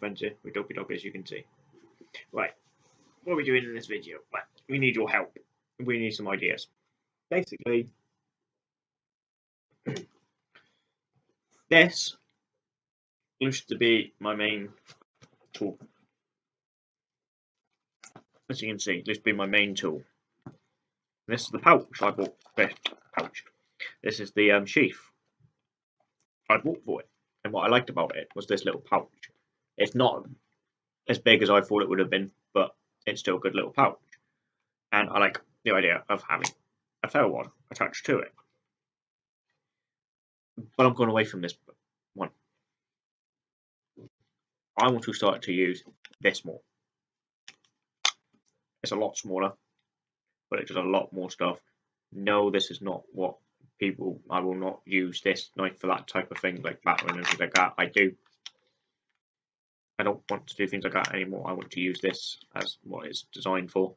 Friends here with Dopey as you can see. Right, what are we doing in this video? Well, we need your help. We need some ideas. Basically, this used to be my main tool. As you can see, this be my main tool. This is the pouch I bought. This pouch. This is the um, sheath I bought for it. And what I liked about it was this little pouch. It's not as big as I thought it would have been, but it's still a good little pouch. And I like the idea of having a fair one attached to it. But I'm going away from this one. I want to start to use this more. It's a lot smaller, but it does a lot more stuff. No, this is not what people. I will not use this knife for that type of thing, like battering and things like that. I do I don't want to do things like that anymore. I want to use this as what it's designed for.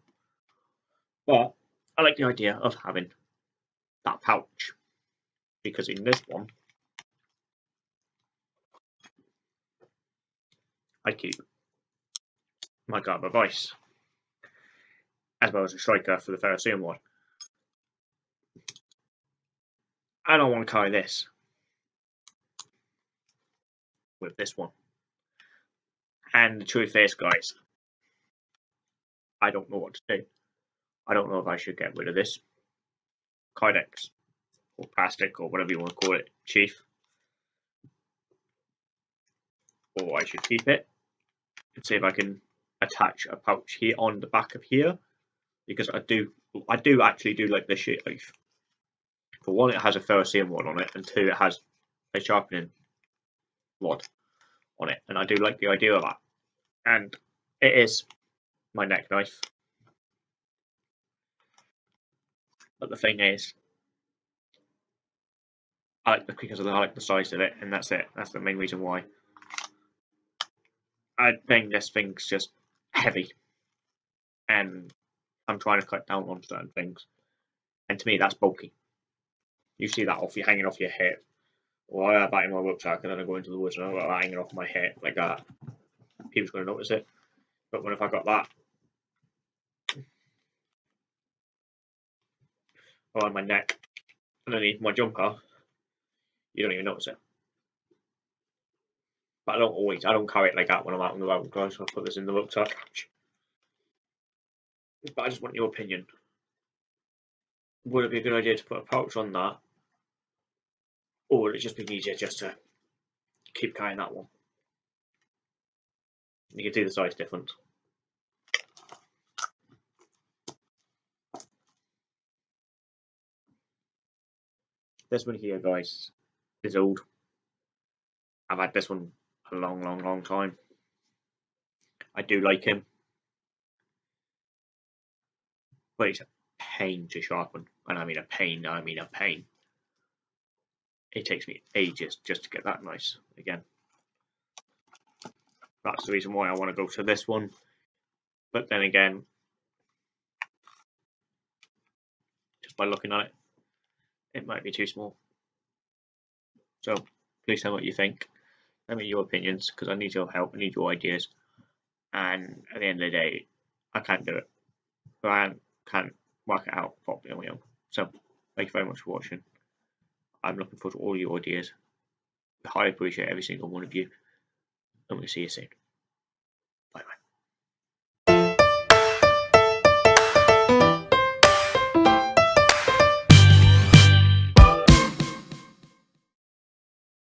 But I like the idea of having that pouch because in this one I keep my guard advice as well as a striker for the Ferrocerium one. And I don't want to carry this with this one. And the truth is, guys, I don't know what to do. I don't know if I should get rid of this Kydex or plastic or whatever you want to call it, Chief. Or I should keep it and see if I can attach a pouch here on the back of here because I do I do actually do like this sheath. For one, it has a ferrocerium rod on it, and two, it has a sharpening rod on it, and I do like the idea of that. And it is my neck knife. But the thing is, I like the because of the, I like the size of it, and that's it. That's the main reason why. I think this thing's just heavy, and I'm trying to cut down on certain things, and to me that's bulky. You see that off you hanging off your hip, well, I that in my rucksack, and then I go into the woods and I've got that hanging off my head like that. People's going to notice it. But when if I got that oh, around my neck underneath my jumper, you don't even notice it. But I don't always, I don't carry it like that when I'm out on the road, guys. So I put this in the rucksack. But I just want your opinion. Would it be a good idea to put a pouch on that or would it just be easier just to keep carrying that one? You can see the size difference. This one here, guys, is old. I've had this one a long, long, long time. I do like him. But it's a pain to sharpen. And I mean a pain, I mean a pain it takes me ages just to get that nice again. That's the reason why I want to go to this one. But then again, just by looking at it, it might be too small. So please tell me what you think. Let me your opinions because I need your help. I need your ideas. And at the end of the day, I can't do it. But I can't work it out properly on my own. So thank you very much for watching. I'm looking forward to all your ideas. I highly appreciate every single one of you, and we'll see you soon.